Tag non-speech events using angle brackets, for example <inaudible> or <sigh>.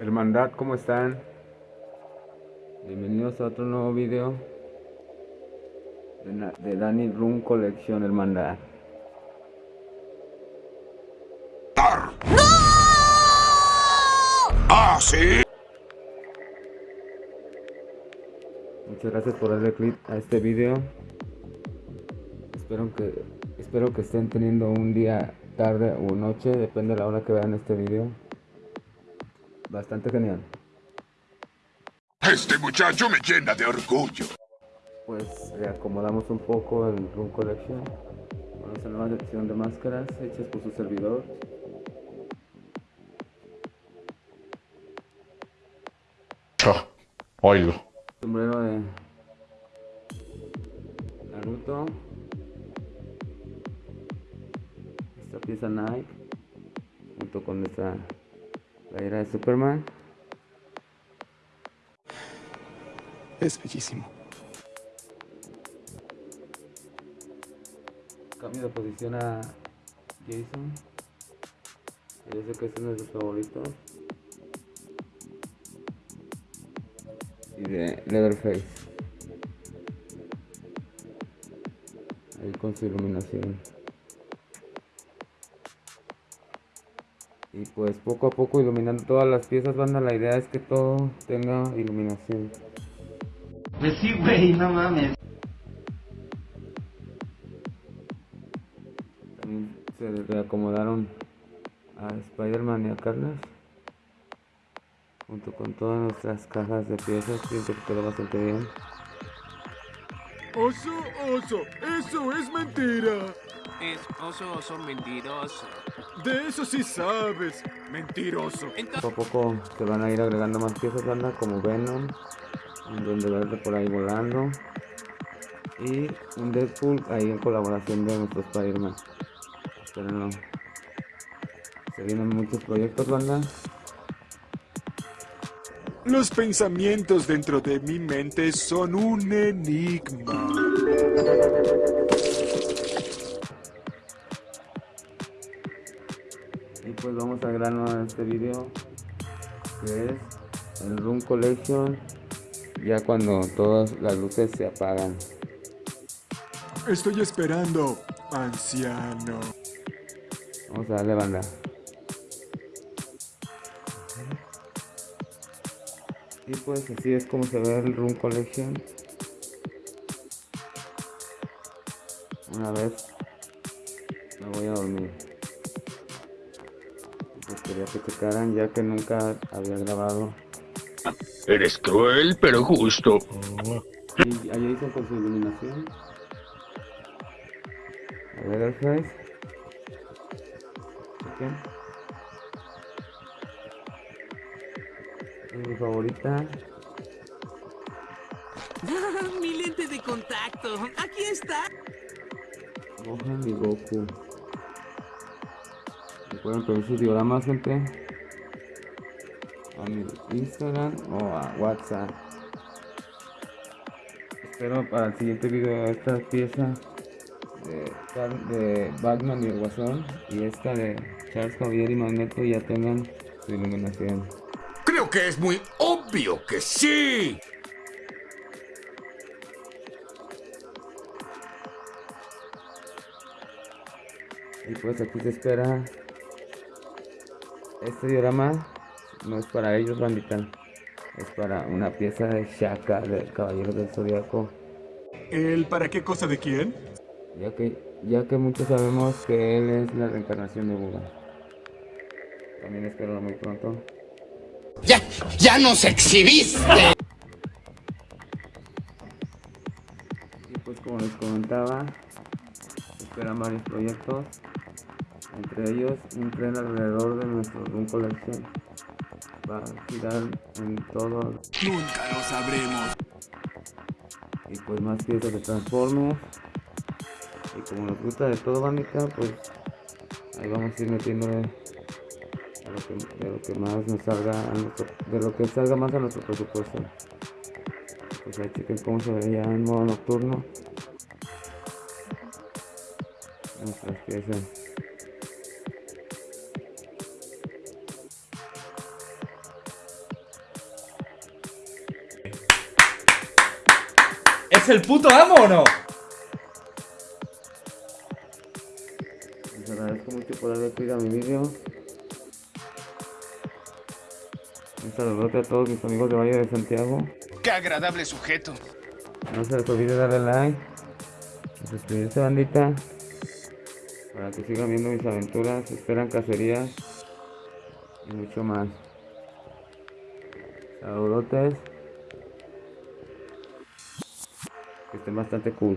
Hermandad, ¿cómo están? Bienvenidos a otro nuevo video de, de Danny Room Collection Hermandad. ¡No! ¡Ah, sí! Muchas gracias por darle clic a este video. Espero que, espero que estén teniendo un día, tarde o noche, depende de la hora que vean este video. Bastante genial. Este muchacho me llena de orgullo. Pues reacomodamos un poco el Room Collection. Vamos a la nueva sección de máscaras hechas por su servidor. Oílo. Sombrero de Naruto. Esta pieza Nike. Junto con playera de Superman. Es bellísimo. Cambio de posición a Jason. Yo sé que es uno de sus favoritos. Y de Leatherface. Ahí con su iluminación. Y pues poco a poco iluminando todas las piezas, banda. La idea es que todo tenga iluminación. Pues sí, güey, no mames. También se reacomodaron a Spider-Man y a Carlos. Junto con todas nuestras cajas de piezas. Siento que quedó bastante bien. Oso, oso, eso es mentira. Es oso, oso mentiroso. De eso sí sabes, mentiroso. Poco a poco se van a ir agregando más piezas, banda, como Venom. Un Duende Verde por ahí volando. Y un Deadpool ahí en colaboración de nuestro Spider-Man. Espérenlo. Se vienen muchos proyectos, banda. Los pensamientos dentro de mi mente son un enigma. Y pues vamos al grano de este video. Que es el Room Collection. Ya cuando todas las luces se apagan. Estoy esperando, anciano. Vamos a darle banda. Y pues así es como se ve el Room Collection. Una vez me voy a dormir. Pues quería que checaran ya que nunca había grabado. Eres cruel, pero justo. Y allá hizo con su iluminación. A ver el face. Ok. Mi favorita. <laughs> Mi lente de contacto. Aquí está. Gohan y Goku. Recuerden pedir sus dioramas, gente. A mi Instagram o a WhatsApp. Espero para el siguiente video esta pieza de, de Batman y el Guasón y esta de Charles Javier y Magneto ya tengan su iluminación. Creo que es muy obvio que sí. Y pues aquí se espera. Este diorama no es para ellos, bandita. Es para una pieza de Shaka del Caballero del Zodiaco. ¿El para qué cosa de quién? Ya que, ya que muchos sabemos que él es la reencarnación de Buda. También espero muy pronto. Ya, ya nos exhibiste. Y pues como les comentaba, esperan varios proyectos. Entre ellos un tren alrededor de nuestro Room Collection. Va a girar en todo Nunca lo sabremos. y pues más piezas de Transformers y como nos gusta de todo bandita pues ahí vamos a ir metiéndole a lo que, de lo que más nos salga a nuestro- de lo que salga más a nuestro presupuesto pues ahí chequen cómo se ve ya en modo nocturno nuestras piezas ¿Es el puto amo o no? Les agradezco mucho por haber visto mi vídeo. Un saludote a todos mis amigos de Valle de Santiago. Qué agradable sujeto. No se les olvide darle like. y Suscribirse bandita. Para que sigan viendo mis aventuras. Esperan cacerías. Y mucho más. Saludotes. Que estén bastante cool.